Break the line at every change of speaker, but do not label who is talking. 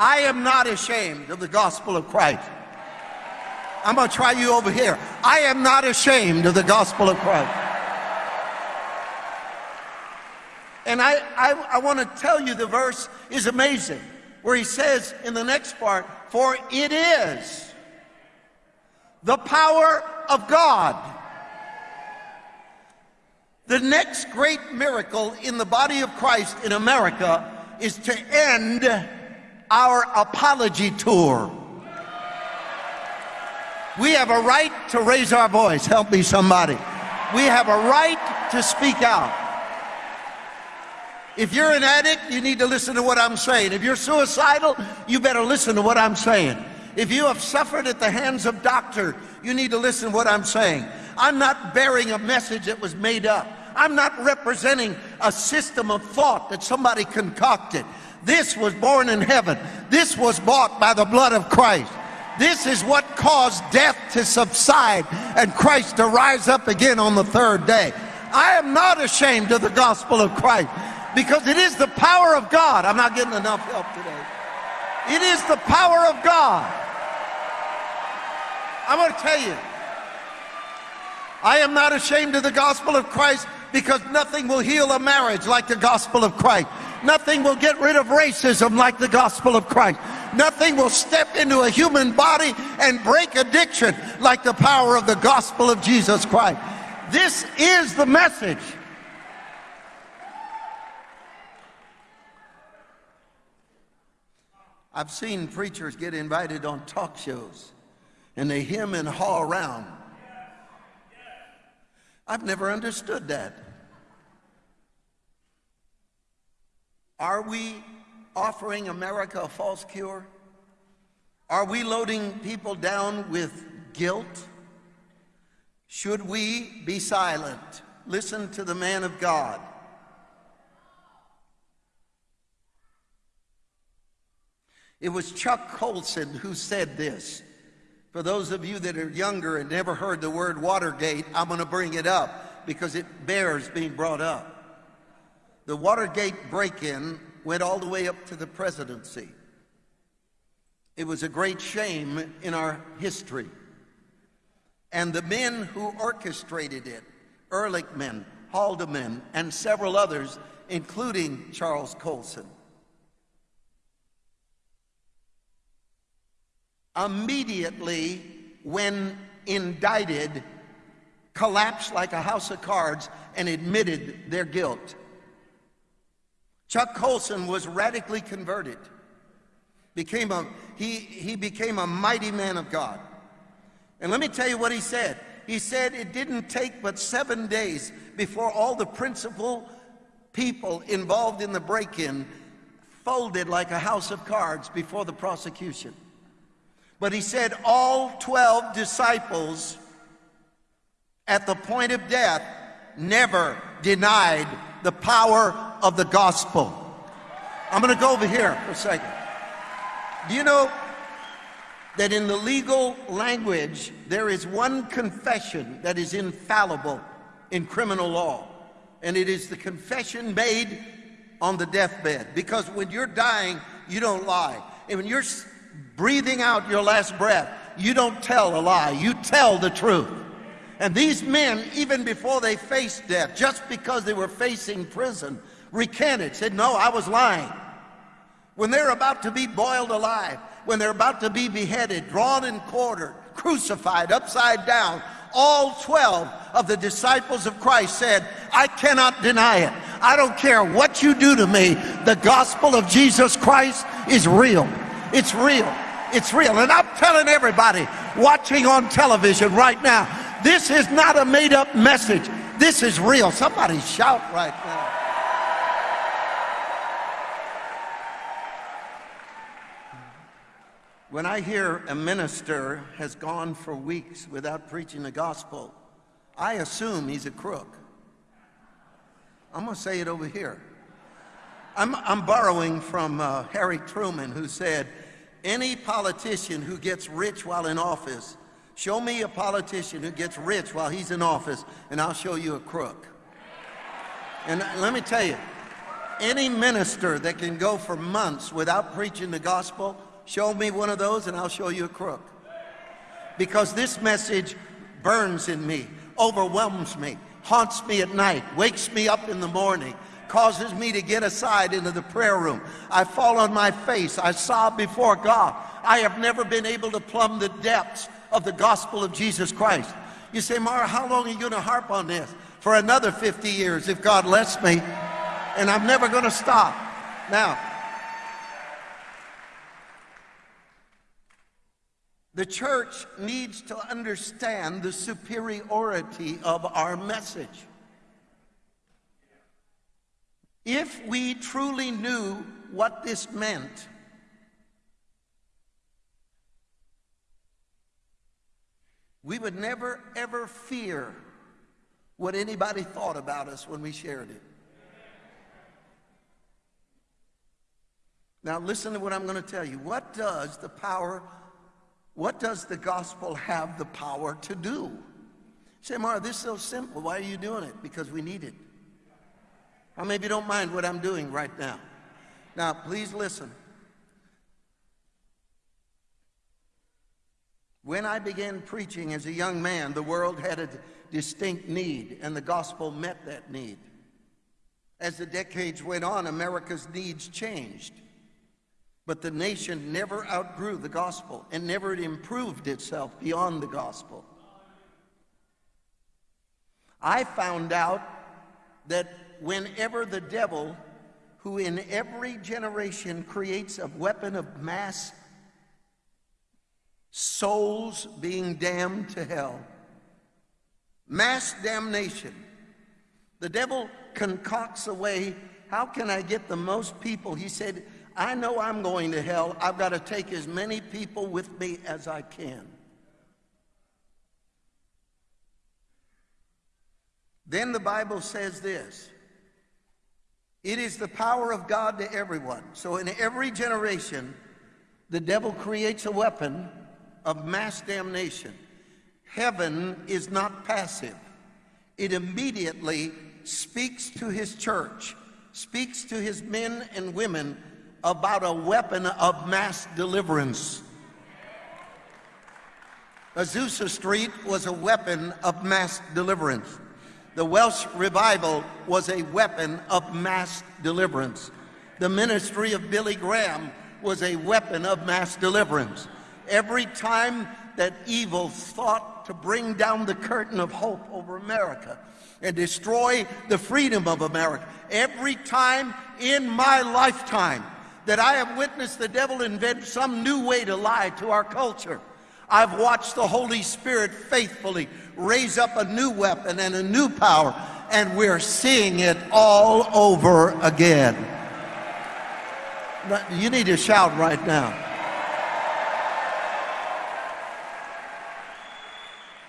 I am not ashamed of the gospel of Christ. I'm going to try you over here. I am not ashamed of the gospel of Christ. And I, I, I want to tell you the verse is amazing, where he says in the next part, For it is the power of God. The next great miracle in the body of Christ in America is to end our apology tour. We have a right to raise our voice. Help me, somebody. We have a right to speak out. If you're an addict, you need to listen to what I'm saying. If you're suicidal, you better listen to what I'm saying. If you have suffered at the hands of doctor, you need to listen to what I'm saying. I'm not bearing a message that was made up. I'm not representing a system of thought that somebody concocted. This was born in heaven. This was bought by the blood of Christ. This is what caused death to subside and Christ to rise up again on the third day. I am not ashamed of the gospel of Christ because it is the power of God. I'm not getting enough help today. It is the power of God. I'm going to tell you, I am not ashamed of the gospel of Christ because nothing will heal a marriage like the gospel of Christ. Nothing will get rid of racism like the gospel of Christ. Nothing will step into a human body and break addiction like the power of the gospel of Jesus Christ. This is the message. I've seen preachers get invited on talk shows and they hem and haw around. I've never understood that. Are we offering America a false cure? Are we loading people down with guilt? Should we be silent? Listen to the man of God. It was Chuck Colson who said this. For those of you that are younger and never heard the word Watergate, I'm going to bring it up because it bears being brought up. The Watergate break-in went all the way up to the presidency. It was a great shame in our history. And the men who orchestrated it, Ehrlichman, Haldeman, and several others, including Charles Colson, immediately when indicted collapsed like a house of cards and admitted their guilt. Chuck Colson was radically converted. Became a, he, he became a mighty man of God. And let me tell you what he said. He said it didn't take but seven days before all the principal people involved in the break-in folded like a house of cards before the prosecution. But he said all 12 disciples at the point of death never denied the power of the gospel. I'm going to go over here for a second. Do you know that in the legal language, there is one confession that is infallible in criminal law, and it is the confession made on the deathbed. Because when you're dying, you don't lie. And when you're breathing out your last breath, you don't tell a lie, you tell the truth. And these men, even before they faced death, just because they were facing prison, recanted, said, No, I was lying. When they're about to be boiled alive, when they're about to be beheaded, drawn and quartered, crucified upside down, all 12 of the disciples of Christ said, I cannot deny it. I don't care what you do to me. The gospel of Jesus Christ is real. It's real. It's real. And I'm telling everybody watching on television right now, this is not a made up message. This is real. Somebody shout right now. When I hear a minister has gone for weeks without preaching the gospel, I assume he's a crook. I'm going to say it over here. I'm, I'm borrowing from uh, Harry Truman, who said, Any politician who gets rich while in office Show me a politician who gets rich while he's in office, and I'll show you a crook. And let me tell you, Any minister that can go for months without preaching the gospel, show me one of those and I'll show you a crook. Because this message burns in me, overwhelms me, haunts me at night, wakes me up in the morning, causes me to get aside into the prayer room. I fall on my face, I sob before God. I have never been able to plumb the depths of the gospel of Jesus Christ. You say, Mara, how long are you going to harp on this? For another 50 years, if God lets me. And I'm never going to stop. Now, the church needs to understand the superiority of our message. If we truly knew what this meant, we would never ever fear what anybody thought about us when we shared it. Now listen to what I'm going to tell you. What does the power, what does the gospel have the power to do? Say, Mara, this is so simple. Why are you doing it? Because we need it. How maybe you don't mind what I'm doing right now? Now, please listen. When I began preaching as a young man, the world had a distinct need, and the gospel met that need. As the decades went on, America's needs changed. But the nation never outgrew the gospel and never improved itself beyond the gospel. I found out that whenever the devil, who in every generation creates a weapon of mass souls being damned to hell. Mass damnation. The devil concocts a way, how can I get the most people? He said, I know I'm going to hell. I've got to take as many people with me as I can. Then the Bible says this it is the power of God to everyone. So in every generation, the devil creates a weapon of mass damnation. Heaven is not passive. It immediately speaks to his church, speaks to his men and women about a weapon of mass deliverance. Azusa Street was a weapon of mass deliverance. The Welsh revival was a weapon of mass deliverance. The ministry of Billy Graham was a weapon of mass deliverance. Every time that evil thought to bring down the curtain of hope over America and destroy the freedom of America, every time in my lifetime that I have witnessed the devil invent some new way to lie to our culture, I've watched the Holy Spirit faithfully raise up a new weapon and a new power, and we're seeing it all over again. You need to shout right now.